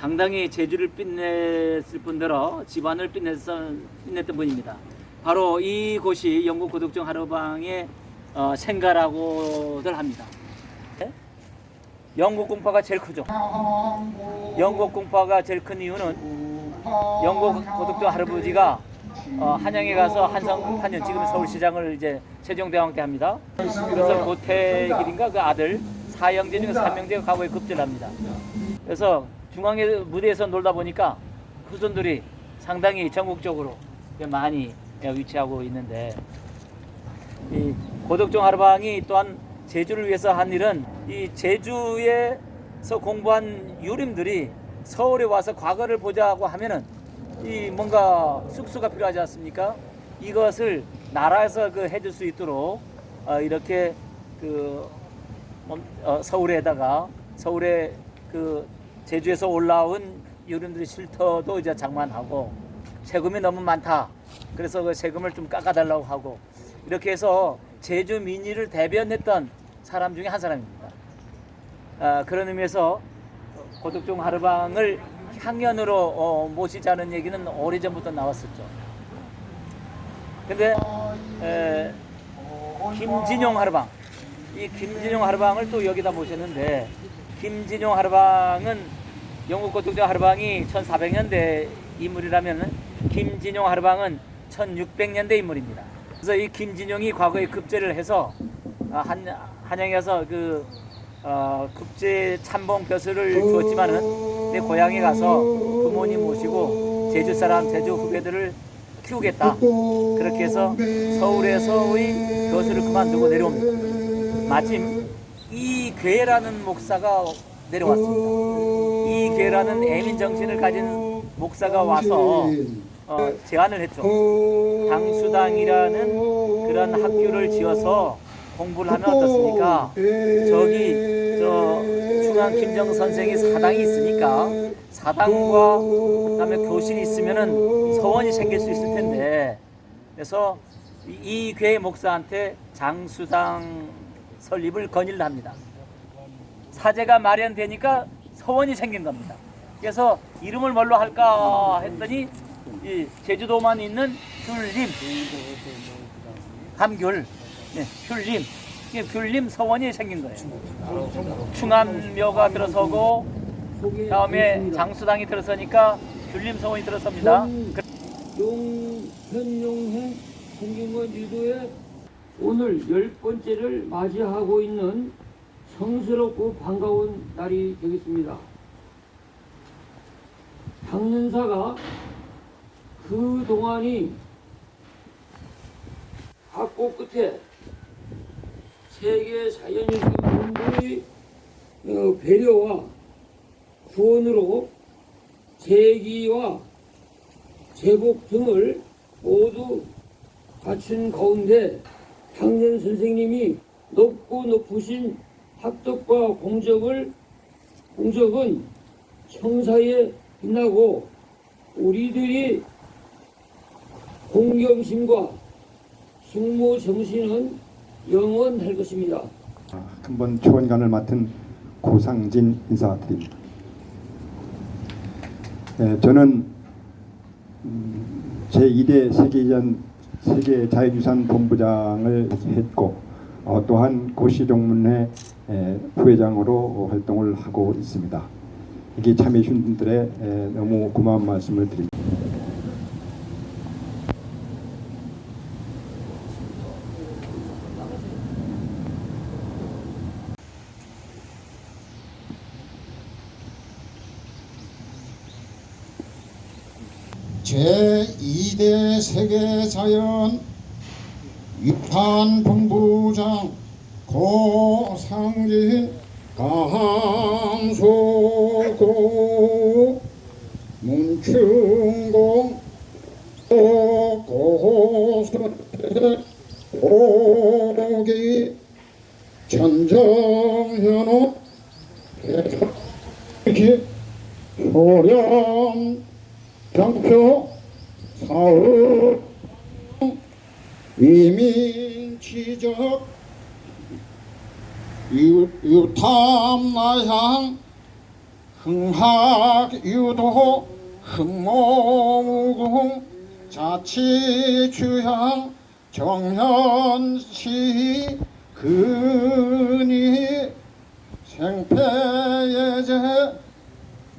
상당히 재주를 빛냈을 뿐더러 집안을 빛냈던, 빛냈던 분입니다. 바로 이곳이 영국 고독정 하루방의 어, 생가라고들 합니다. 네? 영국 공파가 제일 크죠. 영국 공파가 제일 큰 이유는 영국 고독정 할아버지가 어, 한양에 가서 한성 한년 지금 서울시장을 이제 세종대왕 때 합니다. 그래서 고태길인가 그 아들 사형제 중에 삼형제가 과거에 급제를 합니다. 그래서 중앙에 무대에서 놀다 보니까 후손들이 상당히 전국적으로 많이 위치하고 있는데 이 고덕종 하루방이 또한 제주를 위해서 한 일은 이 제주에서 공부한 유림들이 서울에 와서 과거를 보자고 하면은 이 뭔가 숙소가 필요하지 않습니까? 이것을 나라에서 그 해줄 수 있도록 어 이렇게 그 멈- 어 서울에다가 서울에 그 제주에서 올라온 유림들의 쉴터도 이제 장만하고 세금이 너무 많다. 그래서 그 세금을 좀 깎아달라고 하고 이렇게 해서 제주 민의를 대변했던 사람 중에 한 사람입니다. 아, 그런 의미에서 고덕종 하루방을 향연으로 어, 모시자는 얘기는 오래전부터 나왔었죠. 근데 에, 김진용 하루방 이 김진용 하루방을 또 여기다 모셨는데 김진용 하루방은 영국 고독정 하루방이 1400년대 인물이라면 김진용 하루방은 1600년대 인물입니다. 그래서 이 김진용이 과거에 급제를 해서 아, 한, 한양에서 그 어, 국제 참봉 벼슬을 주었지만은 내 고향에 가서 부모님 모시고 제주 사람, 제주 후배들을 키우겠다. 그렇게 해서 서울에서의 벼슬을 그만두고 내려옵니다. 마침 이괴라는 목사가 내려왔습니다. 이괴라는 애민 정신을 가진 목사가 와서 어, 제안을 했죠. 당수당이라는 그런 학교를 지어서 공부를 하면 어떻습니까? 저기 저 중앙 김정 선생이 사당이 있으니까 사당과 그다음에 교실이 있으면은 서원이 생길 수 있을 텐데 그래서 이 교회 목사한테 장수당 설립을 건의를 합니다. 사제가 마련되니까 서원이 생긴 겁니다. 그래서 이름을 뭘로 할까 했더니 이 제주도만 있는 귤림 감귤 네, 귤림 귤림 서원이 생긴 거예요. 충암묘가 들어서고 다음에 장수당이 들어서니까 귤림 서원이 들어섭니다. 용현용행 생긴건 유도에 오늘 열 번째를 맞이하고 있는 성스럽고 반가운 날이 되겠습니다. 당년사가 그 동안이 학고 끝에 세계 자연유산 본부의 어, 배려와 구원으로 재기와 제복 등을 모두 갖춘 가운데 당년 선생님이 높고 높으신 학덕과 공적을 공적은 청사에 빛나고 우리들이 공경심과 숙모 정신은 영원할 것입니다. 한번 초원관을 맡은 고상진 인사드립니다. 예, 저는 음, 제2대 세계전 세계 자유유산 본부장을 했고 어, 또한 고시동문회 에, 부회장으로 활동을 하고 있습니다. 여기 참여해 주신 분들의 에, 너무 고마운 말씀을 드립니다. 제2대 세계자연 위판 본부장 고상진 강소고 문충공 고고선 오기 천정현호 이렇게 소련 경표 사업. 이민치적. 유- 유탐나향. 흥학유도. 흠모무궁. 자치주양 정현시 근이. 생패예제.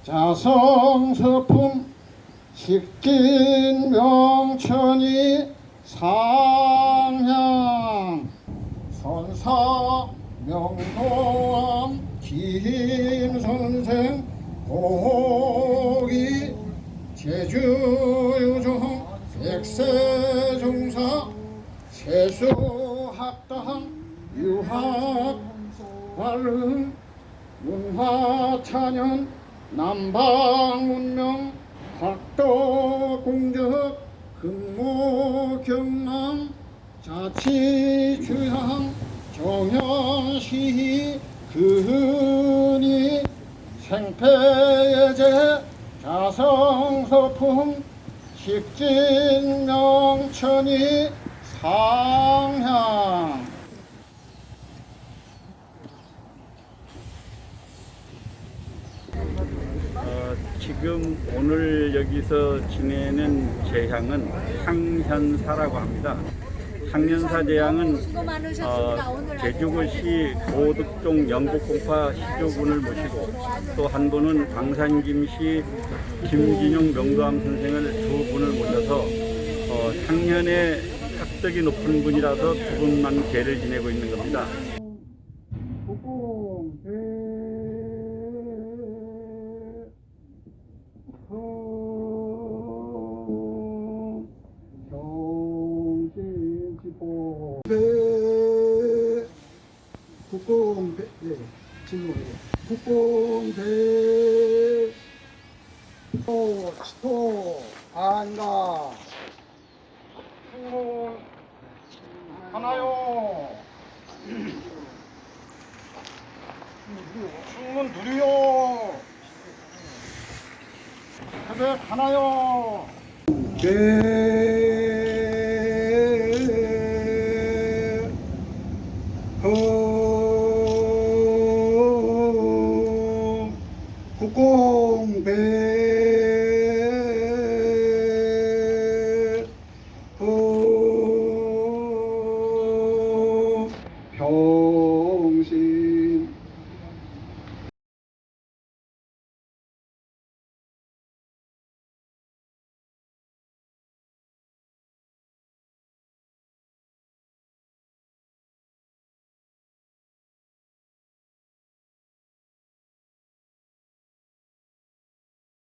자성서품 식진명천이 상향 선사 명도암 김선생 고기 제주유종 백세종사 세수학당 유학관릉 문화찬연 남방문명 학도 공적 근무 경남 자치주양 정현시 근이 생패예제 자성서품 식진명천이 상향 어, 지금 오늘 여기서 지내는 제향은 항현사라고 합니다. 항현사 제향은 어, 제주고시 고득종 영국공파 시조군을 모시고 또 한 분은 광산김씨 김진용 명도암 선생을 두 분을 모셔서 어, 향년에 학덕이 높은 분이라서 두 분만 제를 지내고 있는 겁니다. 진모에 국공배 또 치토 안가 충문 하나요. 충문 둘이요. 태백 하나요 배